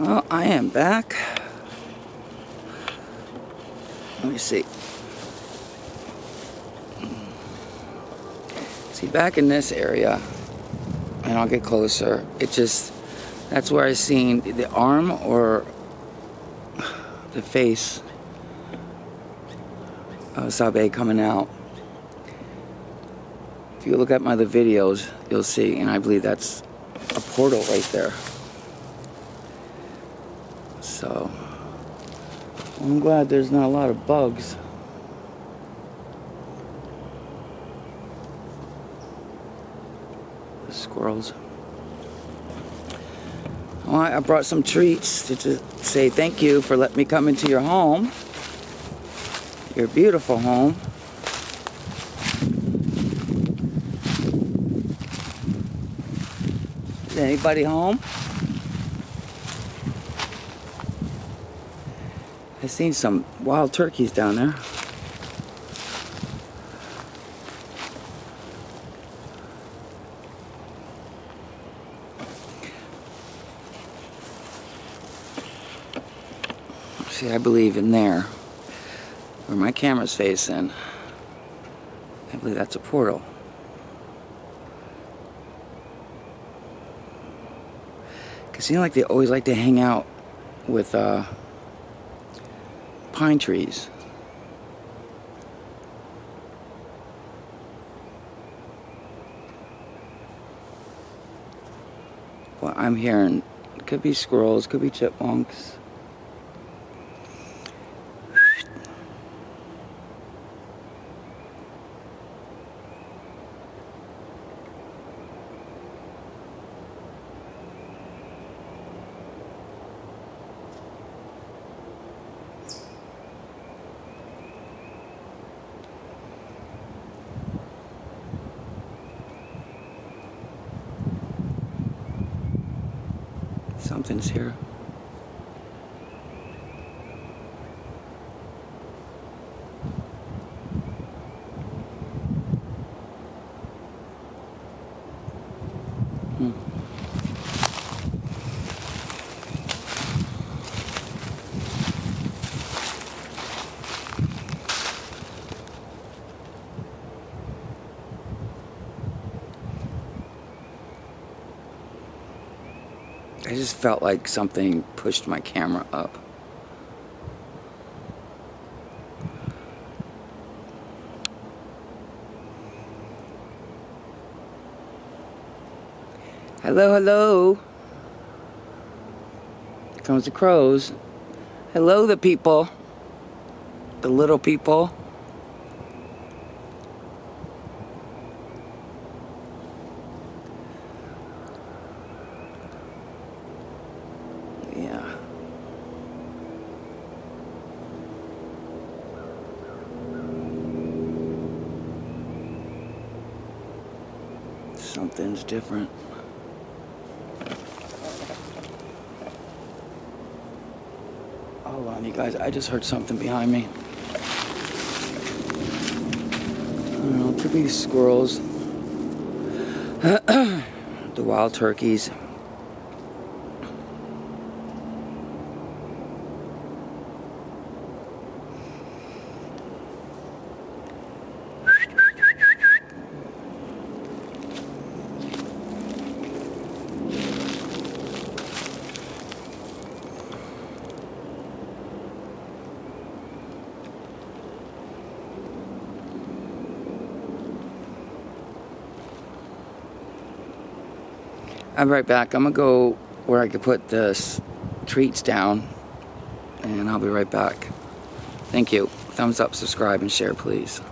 Well, I am back. Let me see. See, back in this area, and I'll get closer, it just, that's where I seen the arm or the face of Sabe coming out. If you look at my other videos, you'll see, and I believe that's a portal right there. So, I'm glad there's not a lot of bugs. The squirrels. Well, I brought some treats to, to say thank you for letting me come into your home. Your beautiful home. Is anybody home? I've seen some wild turkeys down there. See, I believe in there, where my camera's facing, I believe that's a portal. Cause you know, like they always like to hang out with uh, pine trees. Well, I'm hearing, could be squirrels, could be chipmunks. Something's here. I just felt like something pushed my camera up. Hello, hello. Here comes the crows. Hello, the people. The little people. Something's different. Hold on, you guys. I just heard something behind me. Know. It could be squirrels. the wild turkeys. I'm right back. I'm gonna go where I can put the treats down and I'll be right back. Thank you. Thumbs up, subscribe, and share, please.